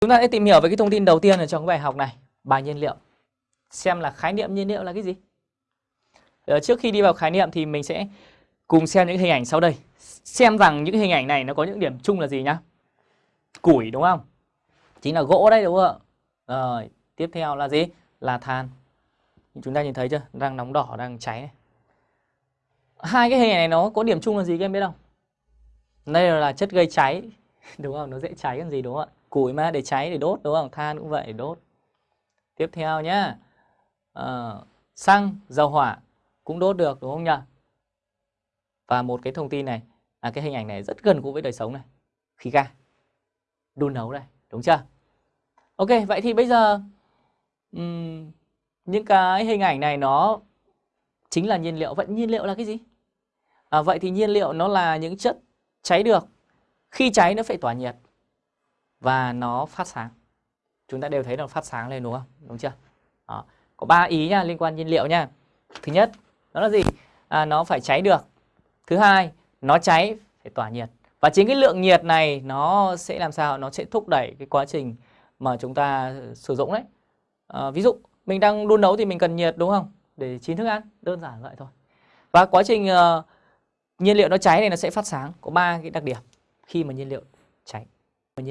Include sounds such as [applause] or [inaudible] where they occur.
Chúng ta sẽ tìm hiểu về cái thông tin đầu tiên ở trong cái bài học này, bài nhiên liệu. Xem là khái niệm nhiên liệu là cái gì? Ở trước khi đi vào khái niệm thì mình sẽ cùng xem những hình ảnh sau đây. Xem rằng những hình ảnh này nó có những điểm chung là gì nhá. Củi đúng không? Chính là gỗ đấy đúng không ạ? Rồi, tiếp theo là gì? Là than. Chúng ta nhìn thấy chưa? Đang nóng đỏ, đang cháy này. Hai cái hình ảnh này nó có điểm chung là gì các em biết không? Đây là chất gây cháy, [laughs] đúng không? Nó dễ cháy còn gì đúng không ạ? Củi mà để cháy để đốt đúng không? Than cũng vậy để đốt. Tiếp theo nhá. À, xăng, dầu hỏa cũng đốt được đúng không nhỉ? Và một cái thông tin này, à, cái hình ảnh này rất gần gũi với đời sống này. Khí ga. Đun nấu đây, đúng chưa? Ok, vậy thì bây giờ um, những cái hình ảnh này nó chính là nhiên liệu. Vậy nhiên liệu là cái gì? À, vậy thì nhiên liệu nó là những chất cháy được. Khi cháy nó phải tỏa nhiệt và nó phát sáng. Chúng ta đều thấy nó phát sáng lên đúng không? Đúng chưa? Đó. Có ba ý nha liên quan nhiên liệu nha. Thứ nhất, nó là gì? À, nó phải cháy được. Thứ hai, nó cháy phải tỏa nhiệt. Và chính cái lượng nhiệt này nó sẽ làm sao? Nó sẽ thúc đẩy cái quá trình mà chúng ta ờ, sử dụng đấy. À, ví dụ mình đang đun nấu thì mình cần nhiệt đúng không? Để chín thức ăn, đơn giản vậy thôi. Và quá trình uh, nhiên liệu nó cháy này nó sẽ phát sáng, có ba cái đặc điểm khi mà nhiên liệu cháy.